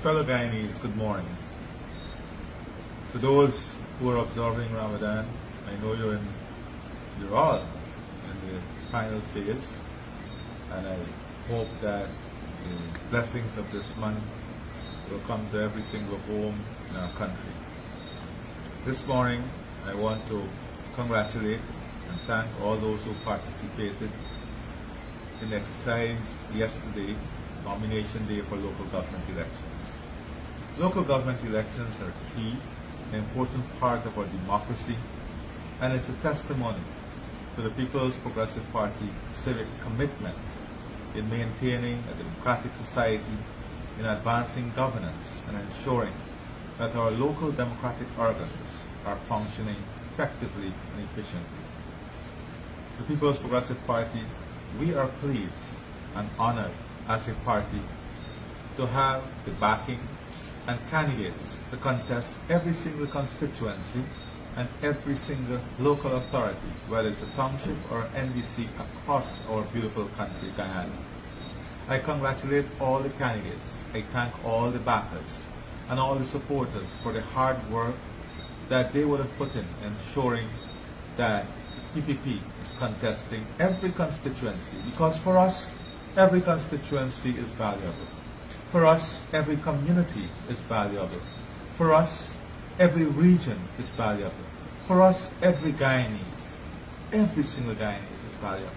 Fellow Guyanese, good morning. To those who are observing Ramadan, I know you're in, you're all in the final phase, and I hope that the blessings of this month will come to every single home in our country. This morning, I want to congratulate and thank all those who participated in the exercise yesterday, nomination day for local government elections. Local government elections are a key, an important part of our democracy, and it's a testimony to the People's Progressive Party civic commitment in maintaining a democratic society, in advancing governance, and ensuring that our local democratic organs are functioning effectively and efficiently. The People's Progressive Party, we are pleased and honored as a party to have the backing and candidates to contest every single constituency and every single local authority, whether it's a township or an NDC across our beautiful country, Guyana. I congratulate all the candidates. I thank all the backers and all the supporters for the hard work that they would have put in ensuring that PPP is contesting every constituency because for us, every constituency is valuable. For us, every community is valuable. For us, every region is valuable. For us, every Guyanese, every single Guyanese is valuable.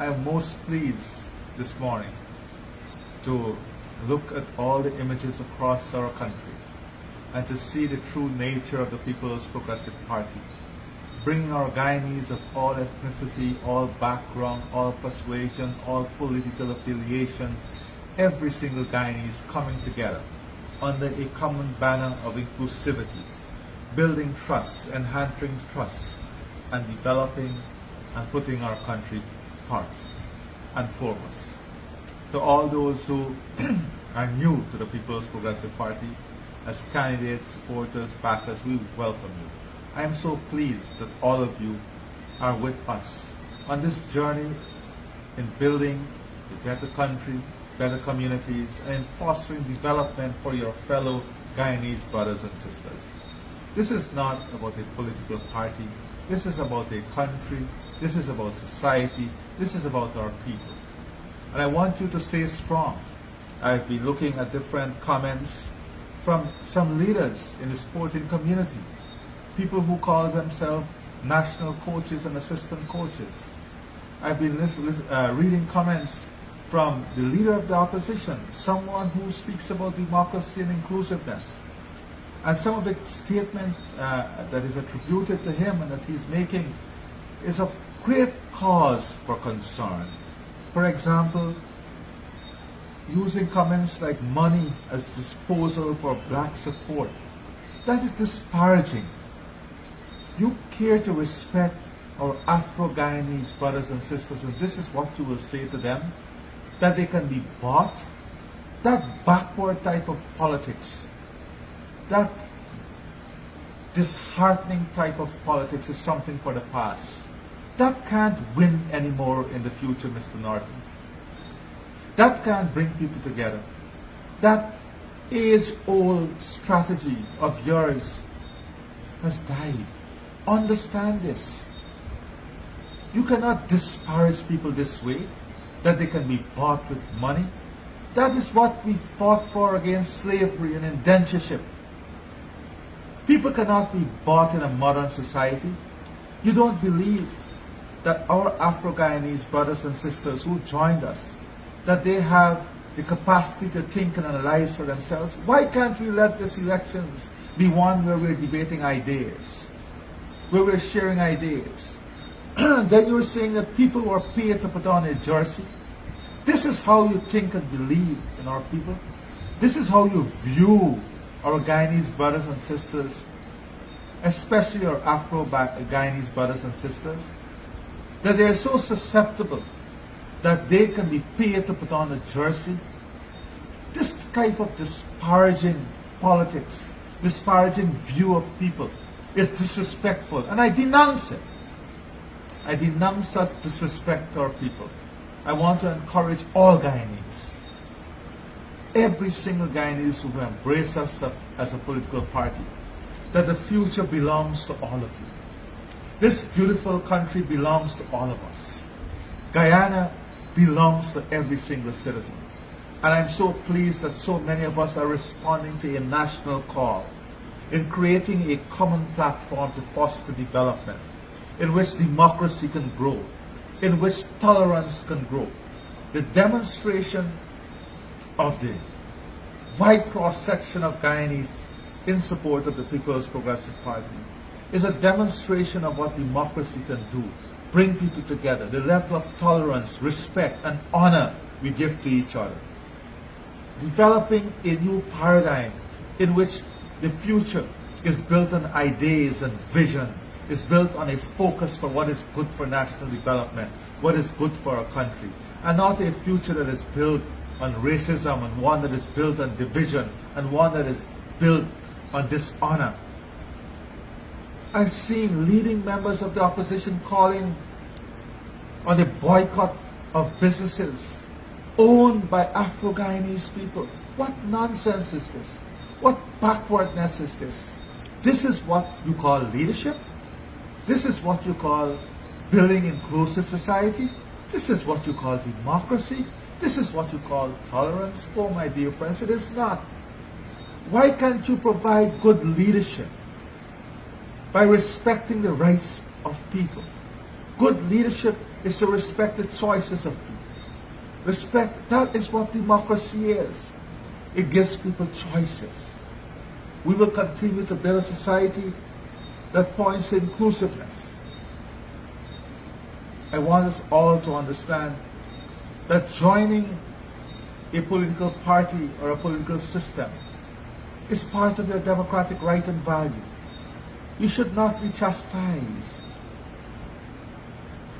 I am most pleased this morning to look at all the images across our country and to see the true nature of the People's Progressive Party, bringing our Guyanese of all ethnicity, all background, all persuasion, all political affiliation, every single Guyanese coming together under a common banner of inclusivity, building trust, enhancing trust, and developing and putting our country first and foremost. To all those who are new to the People's Progressive Party, as candidates, supporters, backers, we welcome you. I am so pleased that all of you are with us on this journey in building a better country, better communities, and in fostering development for your fellow Guyanese brothers and sisters. This is not about a political party. This is about a country. This is about society. This is about our people. And I want you to stay strong. I've been looking at different comments from some leaders in the sporting community, people who call themselves national coaches and assistant coaches. I've been uh, reading comments from the leader of the opposition, someone who speaks about democracy and inclusiveness. And some of the statement uh, that is attributed to him and that he's making is of great cause for concern. For example, using comments like money as disposal for black support. That is disparaging. You care to respect our Afro-Guyanese brothers and sisters, and this is what you will say to them, that they can be bought. That backward type of politics, that disheartening type of politics is something for the past. That can't win anymore in the future, Mr. Norton. That can't bring people together. That age-old strategy of yours has died. Understand this. You cannot disparage people this way, that they can be bought with money. That is what we fought for against slavery and indentureship. People cannot be bought in a modern society. You don't believe that our Afro-Guyanese brothers and sisters who joined us that they have the capacity to think and analyze for themselves. Why can't we let these elections be one where we're debating ideas, where we're sharing ideas? then you're saying that people were paid to put on a jersey. This is how you think and believe in our people. This is how you view our Guyanese brothers and sisters, especially our Afro-Guyanese brothers and sisters, that they're so susceptible that they can be paid to put on a jersey. This type of disparaging politics, disparaging view of people is disrespectful and I denounce it. I denounce such disrespect to our people. I want to encourage all Guyanese every single Guyanese who embrace us as a political party, that the future belongs to all of you. This beautiful country belongs to all of us. Guyana belongs to every single citizen. And I'm so pleased that so many of us are responding to a national call in creating a common platform to foster development, in which democracy can grow, in which tolerance can grow. The demonstration of the wide cross-section of Guyanese in support of the People's Progressive Party is a demonstration of what democracy can do. Bring people together, the level of tolerance, respect, and honor we give to each other. Developing a new paradigm in which the future is built on ideas and vision, is built on a focus for what is good for national development, what is good for our country, and not a future that is built on racism and one that is built on division and one that is built on dishonor. I've seen leading members of the opposition calling on the boycott of businesses owned by Afro-Guyanese people. What nonsense is this? What backwardness is this? This is what you call leadership? This is what you call building inclusive society? This is what you call democracy? This is what you call tolerance? Oh, my dear friends, it is not. Why can't you provide good leadership by respecting the rights of people? Good leadership is to respect the choices of people. Respect, that is what democracy is. It gives people choices. We will continue to build a society that points to inclusiveness. I want us all to understand that joining a political party or a political system is part of your democratic right and value. You should not be chastised.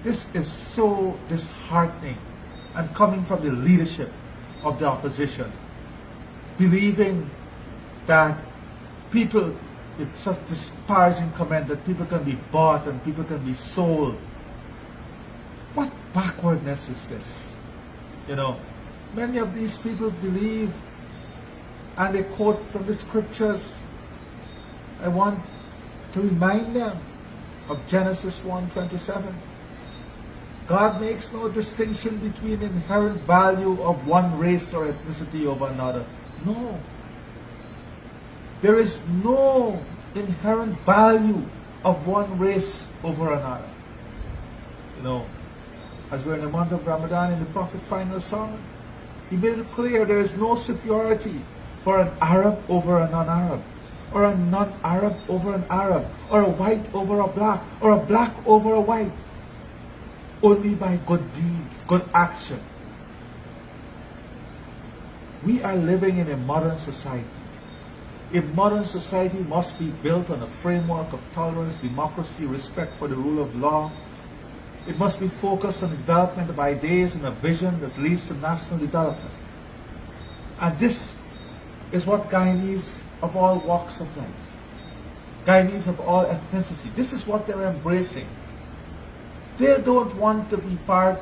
This is so disheartening and coming from the leadership of the opposition, believing that people, it's such disparaging comment that people can be bought and people can be sold. What backwardness is this? You know, many of these people believe, and they quote from the scriptures. I want to remind them of Genesis 1.27. God makes no distinction between inherent value of one race or ethnicity over another. No. There is no inherent value of one race over another. You know, as we're in the month of Ramadan in the Prophet's final sermon. He made it clear there is no superiority for an Arab over a non-Arab, or a non-Arab over an Arab, or a white over a black, or a black over a white. Only by good deeds, good action. We are living in a modern society. A modern society must be built on a framework of tolerance, democracy, respect for the rule of law, it must be focused on development of ideas and a vision that leads to national development. And this is what Guyanese of all walks of life, Guyanese of all ethnicity, this is what they're embracing. They don't want to be part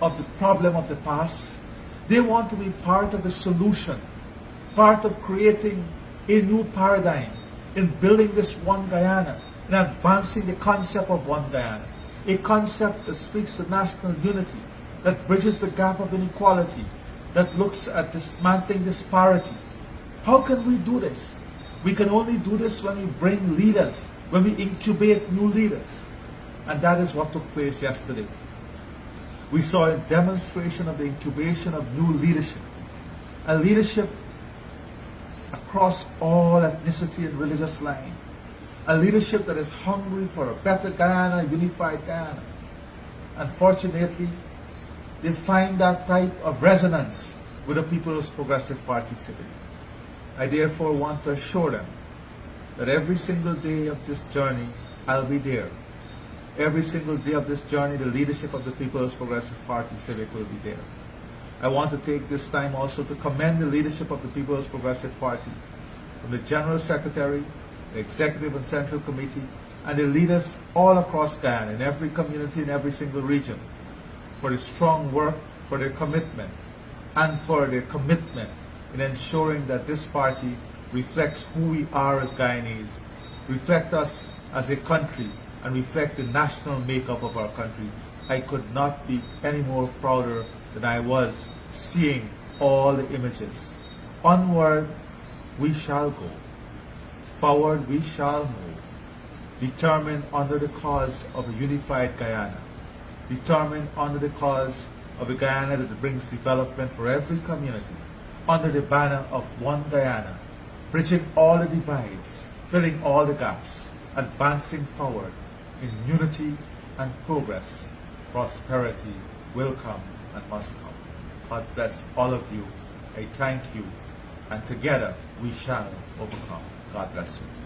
of the problem of the past. They want to be part of the solution, part of creating a new paradigm in building this one Guyana, in advancing the concept of one Guyana a concept that speaks to national unity, that bridges the gap of inequality, that looks at dismantling disparity. How can we do this? We can only do this when we bring leaders, when we incubate new leaders. And that is what took place yesterday. We saw a demonstration of the incubation of new leadership. A leadership across all ethnicity and religious lines a leadership that is hungry for a better Guyana, a unified Guyana. Unfortunately, they find that type of resonance with the People's Progressive Party today. I therefore want to assure them that every single day of this journey, I'll be there. Every single day of this journey, the leadership of the People's Progressive Party Civic will be there. I want to take this time also to commend the leadership of the People's Progressive Party, from the General Secretary the executive and central committee, and the leaders all across Guyana, in every community, in every single region, for the strong work, for their commitment, and for their commitment in ensuring that this party reflects who we are as Guyanese, reflect us as a country, and reflect the national makeup of our country. I could not be any more prouder than I was seeing all the images. Onward we shall go. Forward we shall move. Determined under the cause of a unified Guyana. Determined under the cause of a Guyana that brings development for every community. Under the banner of one Guyana. Bridging all the divides, filling all the gaps, advancing forward in unity and progress. Prosperity will come and must come. God bless all of you. I thank you. And together we shall overcome. God bless you.